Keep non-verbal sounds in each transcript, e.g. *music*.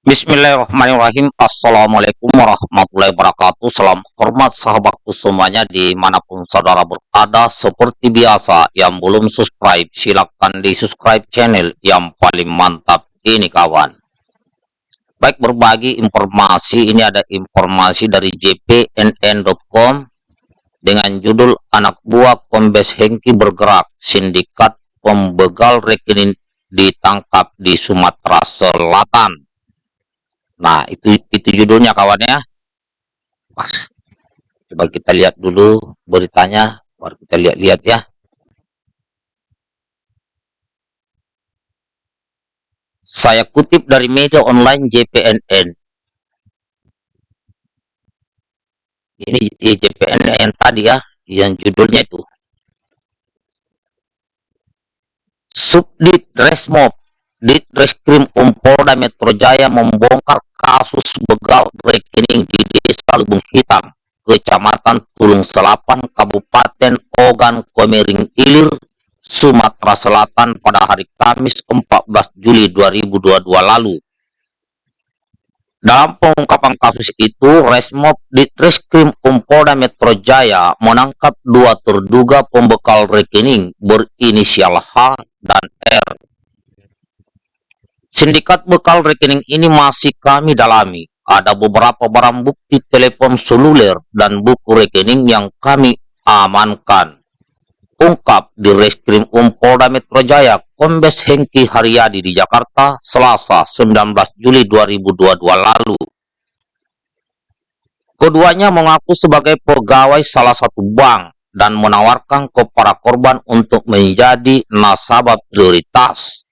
Bismillahirrahmanirrahim. Assalamualaikum warahmatullahi wabarakatuh. Salam hormat sahabatku semuanya Di mana pun saudara berada. Seperti biasa Yang belum subscribe Silahkan di subscribe channel Yang paling mantap Ini kawan. Baik berbagi informasi. Ini ada informasi dari jpnn.com Dengan judul Anak buah Kombes Hengki bergerak Sindikat pembegal rekening ditangkap di Sumatera Selatan Nah, itu itu judulnya kawan ya. Pas. Coba kita lihat dulu beritanya, baru kita lihat-lihat ya. Saya kutip dari media online JPNN. Ini JPNN tadi ya, yang judulnya itu. Subdit Resmob Ditreskrim Umpolda Metro Jaya membongkar kasus begal rekening di Desa Lubung Hitam, Kecamatan Tulung Selapan, Kabupaten Ogan Komering Ilir, Sumatera Selatan pada hari Kamis 14 Juli 2022 lalu. Dalam pengungkapan kasus itu, Resmob Ditreskrim Umpolda Metro Jaya menangkap dua terduga pembekal rekening berinisial H dan R Sindikat bekal rekening ini masih kami dalami. Ada beberapa barang bukti telepon seluler dan buku rekening yang kami amankan. Ungkap di Reskrim Umpolda Metro Jaya, Kombes Hengki Haryadi di Jakarta, Selasa 19 Juli 2022 lalu. Keduanya mengaku sebagai pegawai salah satu bank dan menawarkan kepada korban untuk menjadi nasabah prioritas.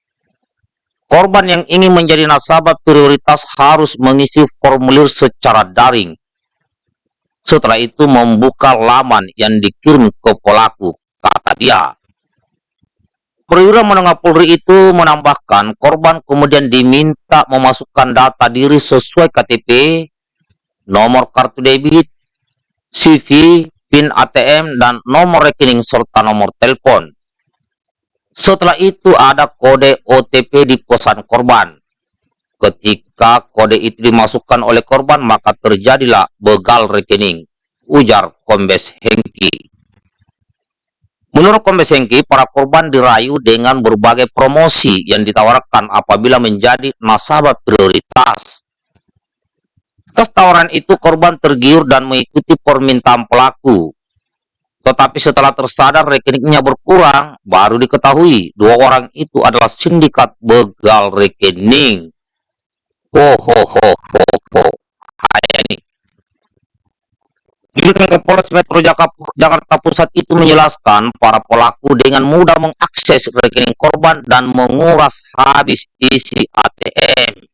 Korban yang ingin menjadi nasabah prioritas harus mengisi formulir secara daring. Setelah itu membuka laman yang dikirim ke pelaku, kata dia. Perwira menengah Polri itu menambahkan korban kemudian diminta memasukkan data diri sesuai KTP, nomor kartu debit, CV, PIN ATM, dan nomor rekening serta nomor telepon. Setelah itu ada kode OTP di pesan korban. Ketika kode itu dimasukkan oleh korban, maka terjadilah begal rekening, ujar Kombes Hengki. Menurut Kombes Hengki, para korban dirayu dengan berbagai promosi yang ditawarkan apabila menjadi nasabah prioritas. Atas tawaran itu, korban tergiur dan mengikuti permintaan pelaku. Tetapi setelah tersadar rekeningnya berkurang, baru diketahui dua orang itu adalah sindikat begal rekening. Ho ho ho ho ho. Hai ini. Dirjen Polres Metro Jakarta Pusat itu menjelaskan para pelaku dengan mudah mengakses rekening korban dan menguras habis isi ATM.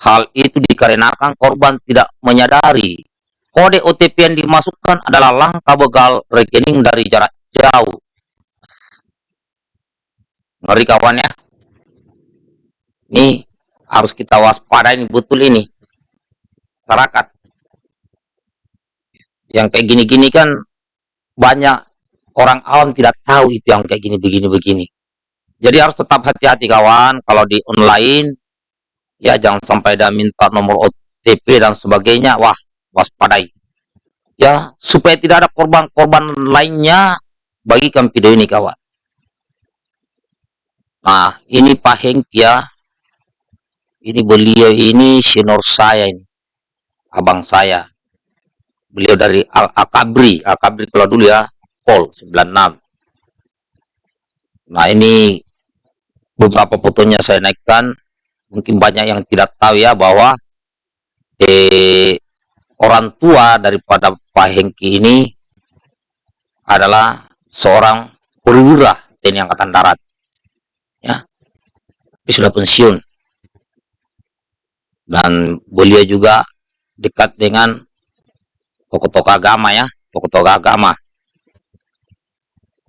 Hal itu dikarenakan korban tidak menyadari Kode OTP yang dimasukkan adalah langkah begal rekening dari jarak jauh. Ngeri kawan ya. Ini harus kita waspada ini betul ini. Masyarakat. Yang kayak gini-gini kan banyak orang awam tidak tahu itu yang kayak gini begini-begini. Jadi harus tetap hati-hati kawan kalau di online ya jangan sampai dia minta nomor OTP dan sebagainya. Wah, waspadai. Ya supaya tidak ada korban-korban lainnya bagikan video ini kawan. Nah ini Pak Heng ya. Ini beliau ini senior saya ini. Abang saya. Beliau dari Al Akabri Akabri kalau dulu ya Pol 96 nah ini beberapa fotonya saya naikkan. Mungkin banyak yang tidak tahu ya bahwa eh orang tua daripada Pak Hengki ini adalah seorang perwira TNI Angkatan Darat. Ya. Tapi sudah pensiun. Dan beliau juga dekat dengan tokoh-tokoh agama ya, tokoh-tokoh agama.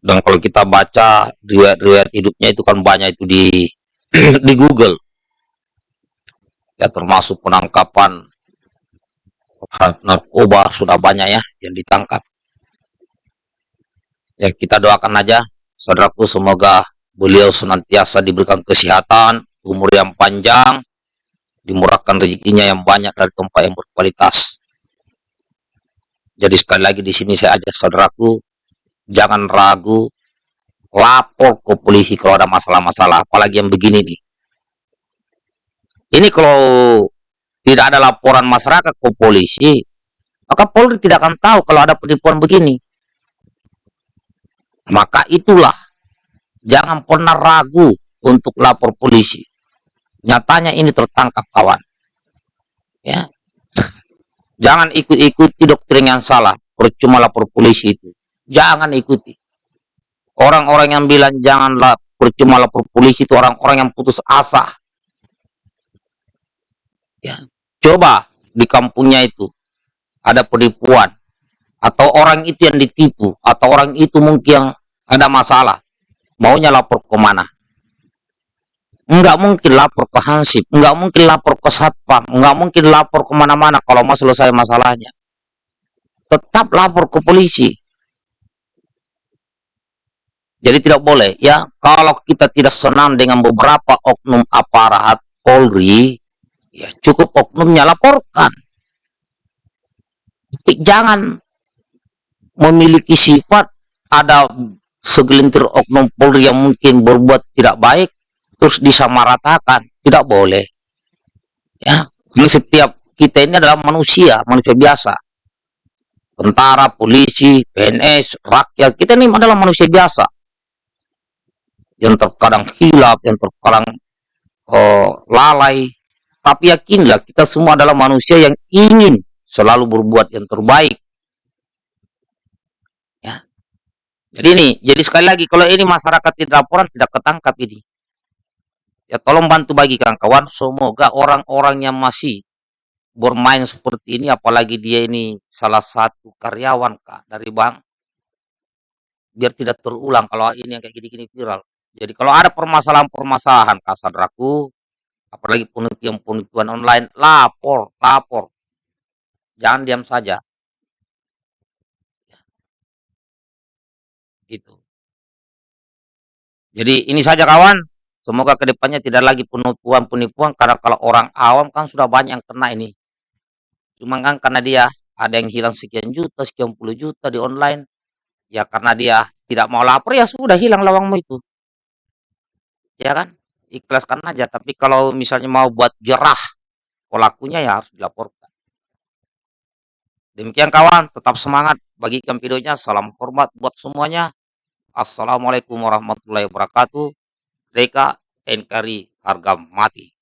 Dan kalau kita baca riwayat-riwayat hidupnya itu kan banyak itu di *clears throat* di Google. Ya termasuk penangkapan narkoba sudah banyak ya yang ditangkap. Ya kita doakan aja saudaraku semoga beliau senantiasa diberikan kesehatan, umur yang panjang, dimurahkan rezekinya yang banyak dari tempat yang berkualitas. Jadi sekali lagi di sini saya ajak saudaraku, jangan ragu, lapor ke polisi kalau ada masalah-masalah, apalagi yang begini nih. Ini kalau tidak ada laporan masyarakat ke polisi, maka Polri tidak akan tahu kalau ada penipuan begini. Maka itulah, jangan pernah ragu untuk lapor polisi. Nyatanya ini tertangkap kawan. Ya, Jangan ikut-ikuti doktrin yang salah. Percuma lapor polisi itu. Jangan ikuti. Orang-orang yang bilang janganlah percuma lapor polisi itu orang-orang yang putus asa. Ya. Coba di kampungnya itu ada penipuan. Atau orang itu yang ditipu. Atau orang itu mungkin ada masalah. Maunya lapor ke mana? Enggak mungkin lapor ke Hansip, enggak mungkin lapor ke Satpam, enggak mungkin lapor ke mana-mana kalau mau selesai masalahnya. Tetap lapor ke polisi. Jadi tidak boleh ya, kalau kita tidak senang dengan beberapa oknum aparat Polri, ya cukup oknumnya laporkan. Tapi jangan memiliki sifat ada segelintir oknum Polri yang mungkin berbuat tidak baik, terus disamaratakan. Tidak boleh. Ya karena setiap kita ini adalah manusia manusia biasa. Tentara polisi PNS rakyat kita ini adalah manusia biasa. Yang terkadang hilap yang terkadang oh, lalai tapi yakinlah kita semua adalah manusia yang ingin selalu berbuat yang terbaik ya jadi ini jadi sekali lagi kalau ini masyarakat tidak laporan tidak ketangkap ini Ya tolong bantu bagikan kawan. Semoga orang-orang yang masih bermain seperti ini, apalagi dia ini salah satu karyawan kak dari bank, biar tidak terulang kalau ini yang kayak gini-gini viral. Jadi kalau ada permasalahan-permasalahan kak apalagi penelitian-penelitian online, lapor, lapor. Jangan diam saja. Gitu. Jadi ini saja kawan. Semoga ke depannya tidak lagi penipuan-penipuan karena kalau orang awam kan sudah banyak yang kena ini. Cuma kan karena dia ada yang hilang sekian juta, sekian puluh juta di online. Ya karena dia tidak mau lapor ya sudah hilang lawangmu itu. Ya kan? Ikhlaskan aja. Tapi kalau misalnya mau buat jerah pelakunya ya harus dilaporkan. Demikian kawan, tetap semangat. Bagikan videonya. Salam hormat buat semuanya. Assalamualaikum warahmatullahi wabarakatuh. Mereka NKRI harga mati.